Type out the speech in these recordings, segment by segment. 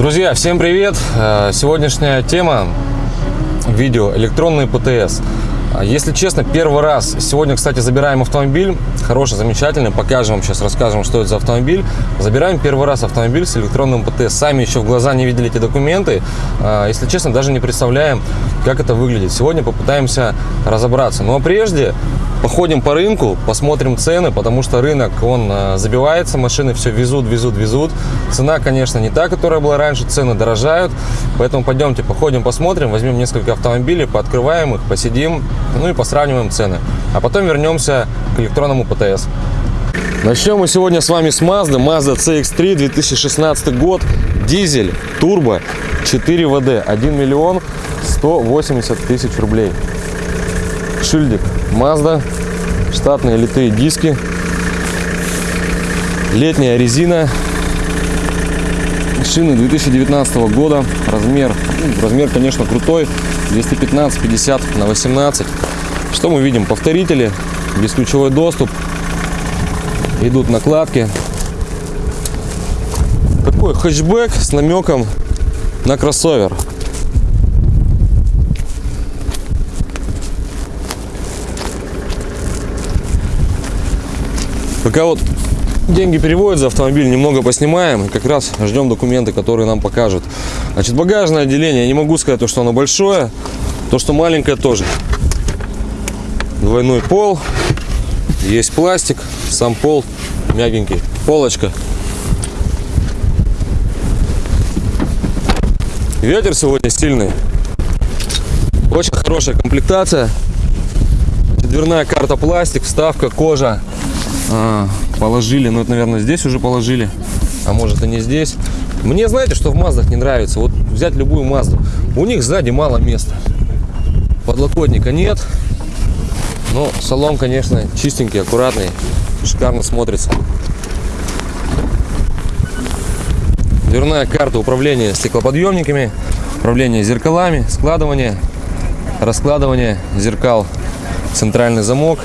Друзья, всем привет! Э, Сегодняшняя тема видео электронный ПТС. А, Если честно, первый раз. Сегодня, кстати, забираем автомобиль. Хороший, замечательный. Покажем вам сейчас, расскажем, что это за автомобиль. Забираем первый раз автомобиль с электронным ПТС. Сами еще в глаза не видели эти документы. А, Если честно, даже не представляем, как это выглядит. Сегодня попытаемся разобраться. Но прежде походим по рынку, посмотрим цены, потому что рынок, он а, забивается, машины все везут, везут, везут. Цена, конечно, не та, которая была раньше, цены дорожают. Поэтому пойдемте, походим, посмотрим, возьмем несколько автомобилей, пооткрываем их, посидим, ну и посравниваем цены. А потом вернемся к электронному ПТС. Начнем мы сегодня с вами с Mazda. Mazda CX-3, 2016 год, дизель, турбо, 4 ВД, 1 миллион 180 тысяч рублей. Шильдик Mazda, штатные литые диски, летняя резина, шины 2019 года, размер, ну, размер, конечно, крутой, 215 50 на 18. Что мы видим? Повторители, бесключевой доступ, идут накладки. Такой хэтчбэк с намеком на кроссовер. Пока вот деньги переводят за автомобиль, немного поснимаем. Как раз ждем документы, которые нам покажут. Значит, багажное отделение. Не могу сказать, то, что оно большое. То, что маленькое тоже. Двойной пол. Есть пластик. Сам пол мягенький. Полочка. Ветер сегодня сильный. Очень хорошая комплектация. Дверная карта пластик, вставка, кожа. А, положили, ну это, наверное, здесь уже положили, а может и не здесь. Мне, знаете, что в Маздах не нравится? Вот взять любую Мазду, у них сзади мало места. Подлокотника нет, но салон, конечно, чистенький, аккуратный, шикарно смотрится. Дверная карта управления стеклоподъемниками, управление зеркалами, складывание, раскладывание зеркал, центральный замок,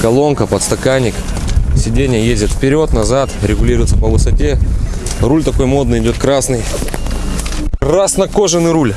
колонка, подстаканник, Сиденье ездит вперед, назад, регулируется по высоте. Руль такой модный, идет красный. Красно-кожаный руль.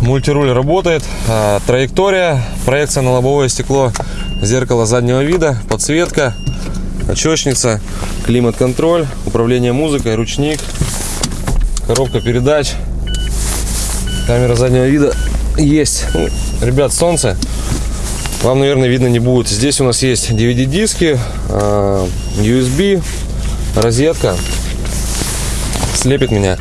Мультируль работает. А, траектория, проекция на лобовое стекло, зеркало заднего вида, подсветка, очечница, климат-контроль, управление музыкой, ручник, коробка передач, камера заднего вида есть. Ну, ребят, солнце вам, наверное, видно не будет. Здесь у нас есть DVD-диски, а, USB, розетка. Слепит меня.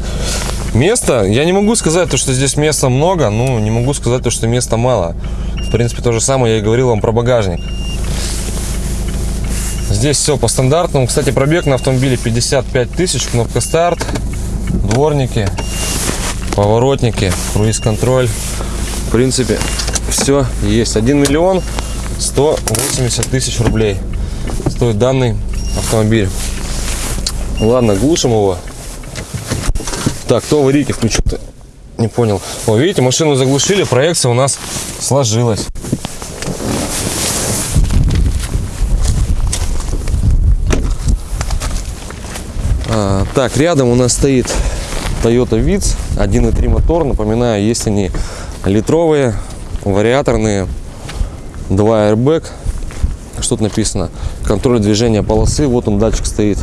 Место, я не могу сказать, то, что здесь места много, ну, не могу сказать, то, что места мало. В принципе, то же самое я и говорил вам про багажник. Здесь все по стандартному. Кстати, пробег на автомобиле 55 тысяч, кнопка старт, дворники, поворотники, круиз-контроль. В принципе, все есть. 1 миллион 180 тысяч рублей стоит данный автомобиль. Ладно глушим его. Так кто аварийки включил -то? не понял. О, видите машину заглушили проекция у нас сложилась. А, так рядом у нас стоит Toyota Vitz 1.3 мотор напоминаю есть они литровые вариаторные, два airbag, что тут написано, контроль движения полосы, вот он датчик стоит,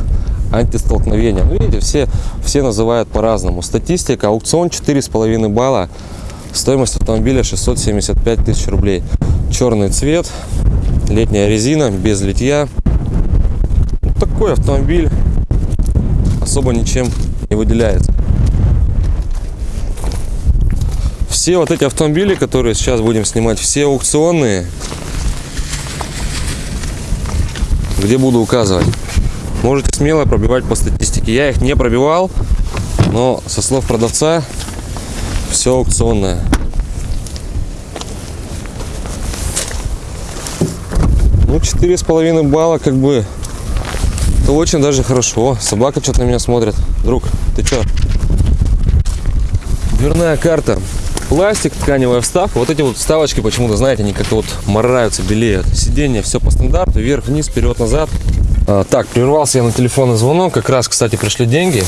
антистолкновение. Ну, видите, все, все называют по-разному. Статистика, аукцион 4,5 балла, стоимость автомобиля 675 тысяч рублей. Черный цвет, летняя резина, без литья. Вот такой автомобиль особо ничем не выделяется. Все вот эти автомобили, которые сейчас будем снимать, все аукционные, где буду указывать. Можете смело пробивать по статистике. Я их не пробивал, но со слов продавца все аукционное. Ну, четыре с половиной балла, как бы, это очень даже хорошо. Собака что-то на меня смотрит. Друг, ты что? Дверная карта пластик, тканевая вставка. Вот эти вот вставочки почему-то, знаете, они как-то вот мораются, белеют. Сиденье все по стандарту, вверх, вниз, вперед, назад. А, так, прервался я на телефонный звонок. Как раз, кстати, пришли деньги.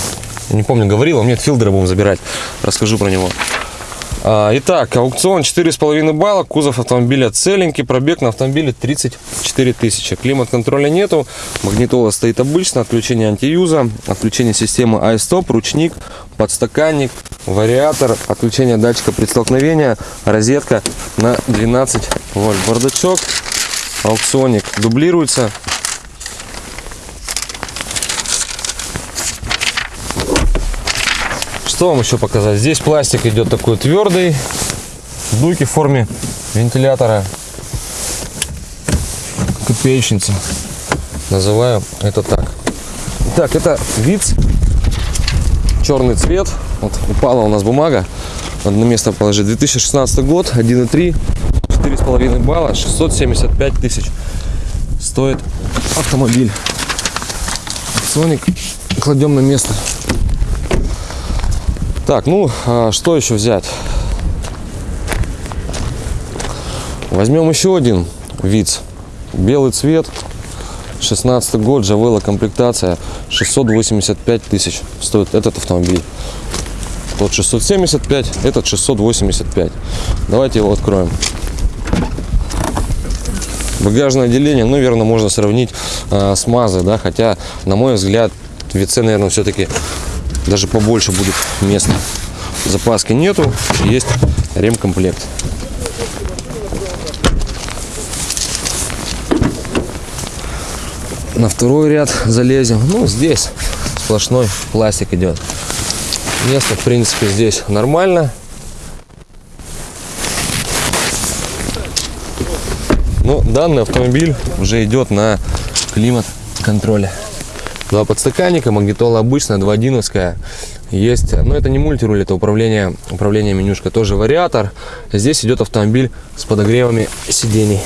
Не помню, говорил, а нет, Филдера будем забирать. Расскажу про него. А, итак, аукцион 4,5 балла, кузов автомобиля целенький, пробег на автомобиле 34 тысячи. Климат-контроля нету, магнитола стоит обычно, отключение антиюза, отключение системы iStop, ручник, подстаканник, вариатор, отключение датчика предстолкновения, розетка на 12 вольт. Бардачок, аукционник дублируется. Что вам еще показать? Здесь пластик идет такой твердый, дуйки в форме вентилятора, копеечница. Называю это так. Так, это виц, черный цвет. Вот упала у нас бумага. Надо на место положить. 2016 год, 1,3, 4,5 балла, 675 тысяч стоит автомобиль. Соник кладем на место. Так, ну, а что еще взять? Возьмем еще один вид. Белый цвет. 16 год, Джавела комплектация. 685 тысяч стоит этот автомобиль. Тот 675, этот 685. Давайте его откроем. Багажное отделение, ну, наверное, можно сравнить э, с Мазой, да, хотя, на мой взгляд, в ВИЦ, наверное, все-таки даже побольше будет места. Запаски нету, есть ремкомплект. На второй ряд залезем. Ну, здесь сплошной пластик идет. Место, в принципе, здесь нормально. Но данный автомобиль уже идет на климат-контроле. Два подстаканника, магнитола обычная, 2.1. Есть, но это не мультируль, это управление, управление менюшка, тоже вариатор. Здесь идет автомобиль с подогревами сидений.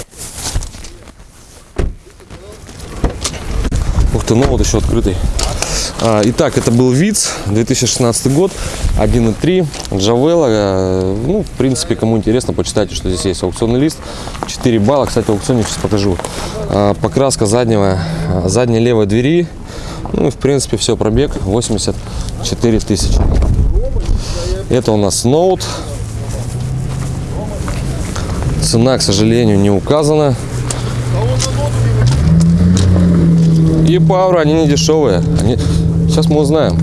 Ух ты, ну вот еще открытый. А, итак, это был ВИЦ, 2016 год, 1.3, Джавела. Э, ну, в принципе, кому интересно, почитайте, что здесь есть аукционный лист. 4 балла, кстати, аукционе сейчас покажу. А, покраска заднего, задней левой двери ну и в принципе все, пробег 84 тысячи. Это у нас ноут. Цена, к сожалению, не указана. И пауэр, они не дешевые. Они... Сейчас мы узнаем.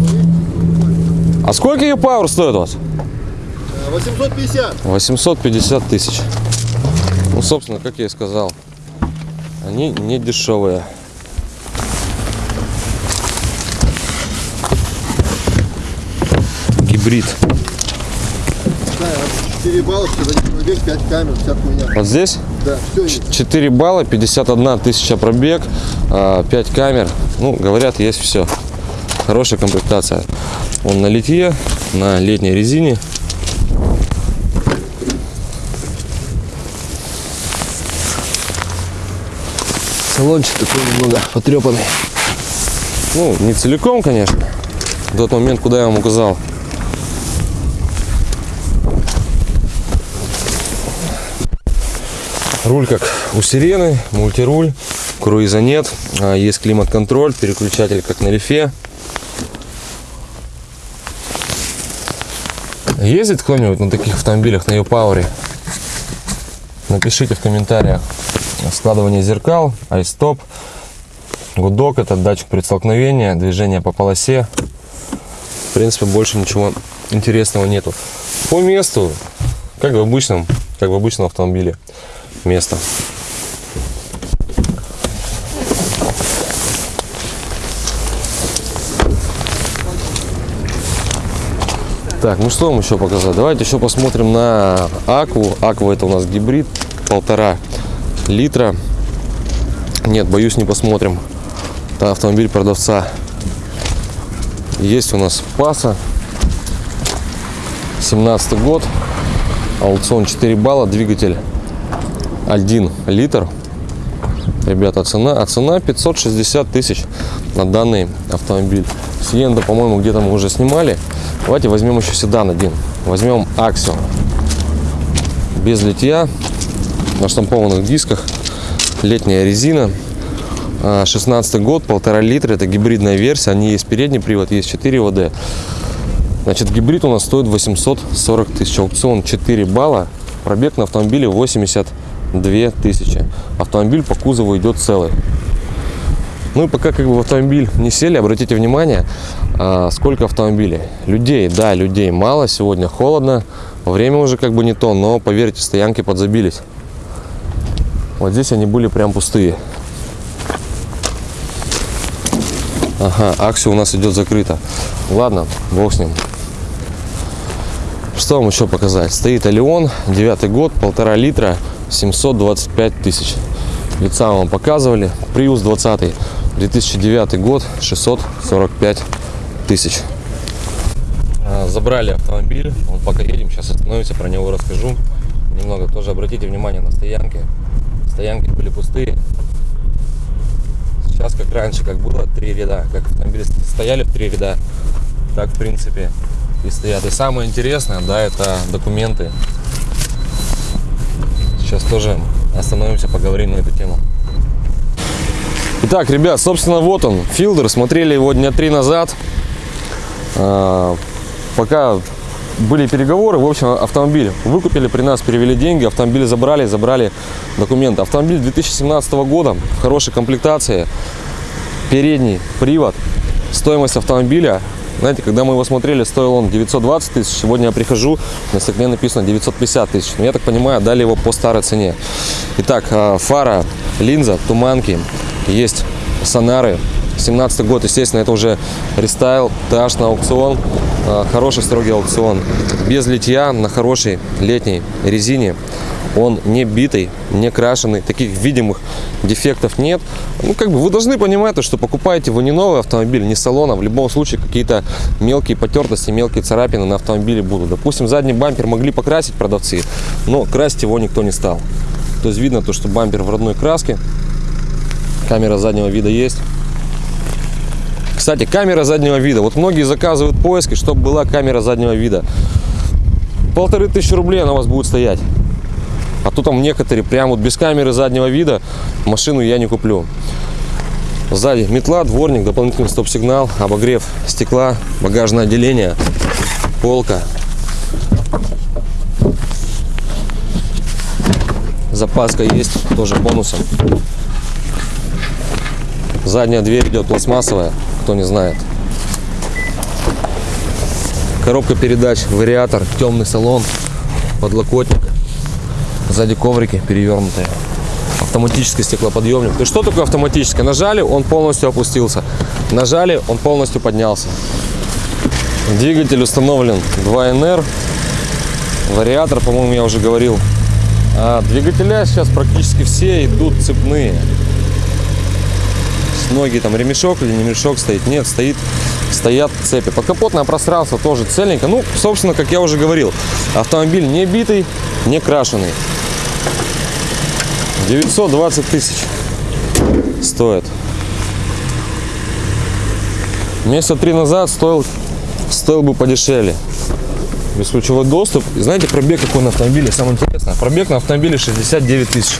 А сколько и пауэр стоит у вас? 850. 850 тысяч. Ну, собственно, как я и сказал, они не дешевые. Гибрид. 4 балла, пробег, 5 камер, вся хуйня. Вот здесь? Да, все есть. 4 балла, 51 тысяча пробег, 5 а, камер. Ну, говорят, есть все. Хорошая комплектация. Он на литье, на летней резине. Салончик такой немного потрепанный. Ну, не целиком, конечно. В тот момент, куда я вам указал. Руль как у сирены, мультируль, круиза нет, а, есть климат-контроль, переключатель как на лифе. Ездит кто-нибудь на таких автомобилях, на e Напишите в комментариях. Складывание зеркал, айстоп, гудок, это датчик предстолкновения, движение по полосе. В принципе, больше ничего интересного нету. По месту, как в обычном, как в обычном автомобиле место. Так, ну что вам еще показать? Давайте еще посмотрим на Акву. Аква это у нас гибрид, полтора литра. Нет, боюсь, не посмотрим. Это автомобиль продавца. Есть у нас Паса. 17 год. Аукцион 4 балла. Двигатель 1 литр. Ребята, цена, а цена 560 тысяч на данный автомобиль. Сиенда, по-моему, где-то мы уже снимали. Давайте возьмем еще седан один. Возьмем Аксио. Без литья, на штампованных дисках, летняя резина. А, 16 год, полтора литра, это гибридная версия, они есть передний привод, есть 4 ВД. Значит, гибрид у нас стоит 840 тысяч, аукцион 4 балла, пробег на автомобиле 80 2000. Автомобиль по кузову идет целый. Ну и пока как бы в автомобиль не сели, обратите внимание, а, сколько автомобилей. Людей, да, людей мало, сегодня холодно, время уже как бы не то, но поверьте, стоянки подзабились. Вот здесь они были прям пустые. Ага, акция у нас идет закрыта. Ладно, бог с ним. Что вам еще показать? Стоит Алион, девятый год, полтора литра, 725 тысяч. Лица вам показывали. Приус 20, 2009 год, 645 тысяч. А, Забрали автомобиль, он пока едем, сейчас остановимся, про него расскажу. Немного тоже обратите внимание на стоянки. Стоянки были пустые. Сейчас как раньше, как было три ряда, как автомобили стояли в три ряда, так в принципе и стоят. И самое интересное, да, это документы. Сейчас тоже остановимся, поговорим на эту тему. Итак, ребят, собственно, вот он, Филдер. Смотрели его дня три назад. А, пока были переговоры, в общем, автомобиль выкупили при нас, перевели деньги, автомобиль забрали, забрали документы. Автомобиль 2017 года, в хорошей комплектации, передний привод, стоимость автомобиля, знаете, когда мы его смотрели, стоил он 920 тысяч, сегодня я прихожу, на стекле написано 950 тысяч, но я так понимаю, дали его по старой цене. Итак, а, фара, линза, туманки, есть сонары, 17 год, естественно, это уже рестайл, таж на аукцион, а, хороший строгий аукцион, без литья, на хорошей летней резине. Он не битый, не крашеный, таких видимых дефектов нет. Ну, как бы вы должны понимать, то, что покупаете вы не новый автомобиль, не салона, в любом случае какие-то мелкие потертости, мелкие царапины на автомобиле будут. Допустим, задний бампер могли покрасить продавцы, но красить его никто не стал. То есть видно то, что бампер в родной краске, камера заднего вида есть. Кстати, камера заднего вида. Вот многие заказывают поиски, чтобы была камера заднего вида. Полторы тысячи рублей она у вас будет стоять. А то там некоторые прям вот без камеры заднего вида машину я не куплю. Сзади метла, дворник, дополнительный стоп-сигнал, обогрев стекла, багажное отделение, полка. Запаска есть, тоже бонусом. Задняя дверь идет пластмассовая, кто не знает. Коробка передач, вариатор, темный салон, подлокотник. Сзади коврики перевернутые. Автоматический стеклоподъемник. То что такое автоматическое? Нажали, он полностью опустился. Нажали, он полностью поднялся. Двигатель установлен 2NR. Вариатор, по-моему, я уже говорил. А двигателя сейчас практически все идут цепные. Ноги там ремешок или не ремешок стоит? Нет, стоит, стоят цепи. Подкапотное пространство тоже цельненько. Ну, собственно, как я уже говорил, автомобиль не битый, не крашеный. 920 тысяч стоит. Месяца три назад стоил, стоил бы подешевле. Бесключевой доступ. И знаете, пробег какой на автомобиле? Самое интересное. Пробег на автомобиле 69 тысяч.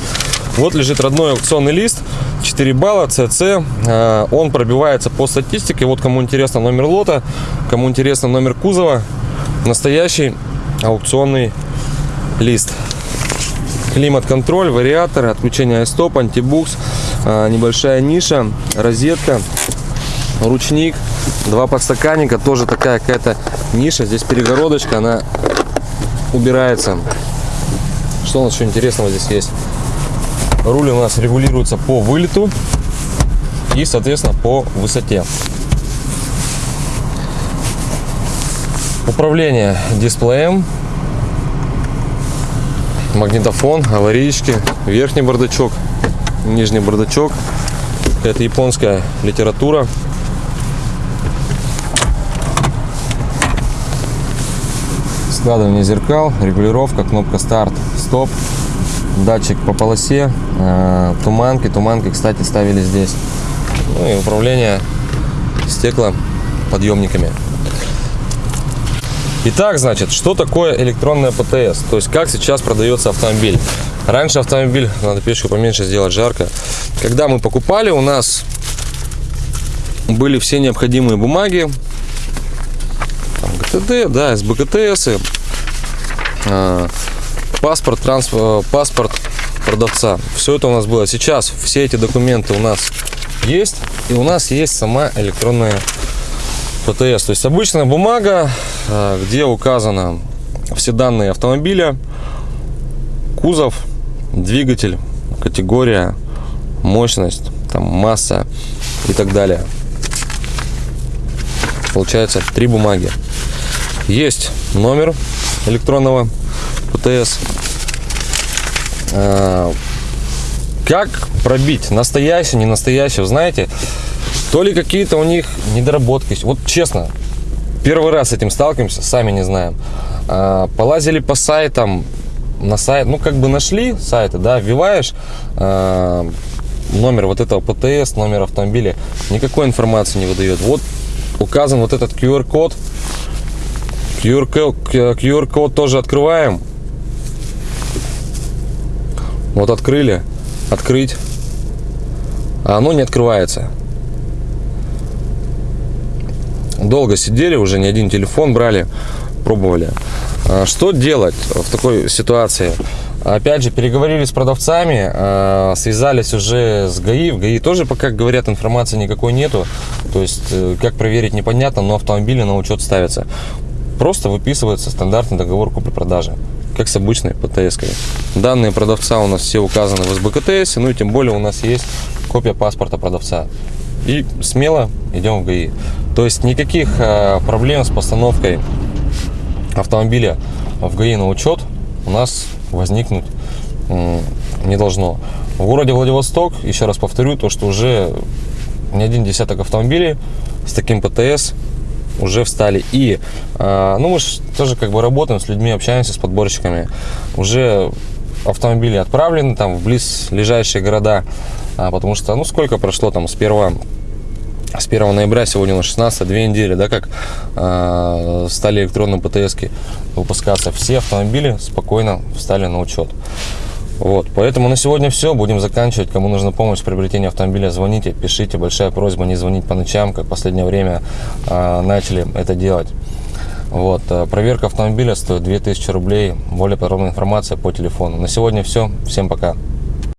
Вот лежит родной аукционный лист. 4 балла, ЦЦ. Э, Он пробивается по статистике. Вот кому интересно номер лота, кому интересно номер кузова. Настоящий аукционный лист. Климат-контроль, вариатор, отключение стоп, антибукс, э, небольшая ниша, розетка, ручник, два подстаканника, тоже такая какая-то ниша. Здесь перегородочка, она убирается. Что у нас еще интересного здесь есть? Руль у нас регулируется по вылету и, соответственно, по высоте. Управление дисплеем, магнитофон, аварийки, верхний бардачок, нижний бардачок. Это японская литература. Складывание зеркал, регулировка, кнопка старт, стоп, датчик по полосе, э, туманки. Туманки, кстати, ставили здесь. Ну и управление стеклоподъемниками. Итак, значит, что такое электронная ПТС? То есть, как сейчас продается автомобиль? Раньше автомобиль, надо печку поменьше сделать, жарко. Когда мы покупали, у нас были все необходимые бумаги. Там ГТД, да, СБКТС, а, паспорт, транс, э, паспорт продавца. Все это у нас было. Сейчас все эти документы у нас есть. И у нас есть сама электронная ПТС. То есть обычная бумага, а, где указано все данные автомобиля, кузов, двигатель, категория, мощность, там, масса и так далее. Получается три бумаги. Есть номер электронного ПТС. А, Как пробить настоящий, не настоящий, знаете, то ли какие-то у них недоработки. Вот честно, первый раз с этим сталкиваемся, сами не знаем. А, Полазили по сайтам, на сайт, ну как бы нашли сайты, да, вбиваешь а, номер вот этого ПТС, номер автомобиля, никакой информации не выдает. Вот указан вот этот QR-код. QR-код, QR-код тоже открываем. Вот открыли, открыть, а оно не открывается. Долго сидели, уже не один телефон брали, пробовали. А Что делать в такой ситуации? Опять же, переговорили с продавцами, а, связались уже с ГАИ. В ГАИ тоже пока, говорят, информации никакой нету. То есть, э, как проверить, непонятно, но автомобили на учет ставятся. Просто выписывается стандартный договор купли-продажи, как с обычной ПТС. -кой. Данные продавца у нас все указаны в СБКТС, ну и тем более у нас есть копия паспорта продавца. И смело идем в ГАИ. То есть никаких а, проблем с постановкой автомобиля в ГАИ на учет у нас возникнуть не должно. В городе Владивосток, еще раз повторю, то, что уже не один десяток автомобилей с таким ПТС уже встали. И, а, ну, мы же тоже как бы работаем с людьми, общаемся с подборщиками. Уже автомобили отправлены там в близлежащие города, а, потому что, ну, сколько прошло там с 1 с 1 ноября, сегодня на 16, две недели, да, как э, стали электронные ПТС выпускаться. Все автомобили спокойно встали на учет. Вот, поэтому на сегодня все. Будем заканчивать. Кому нужна помощь в приобретении автомобиля, звоните, пишите. Большая просьба не звонить по ночам, как в последнее время э, начали это делать. Вот, э, проверка автомобиля стоит 2000 рублей. Более подробная информация по телефону. На сегодня все. Всем пока.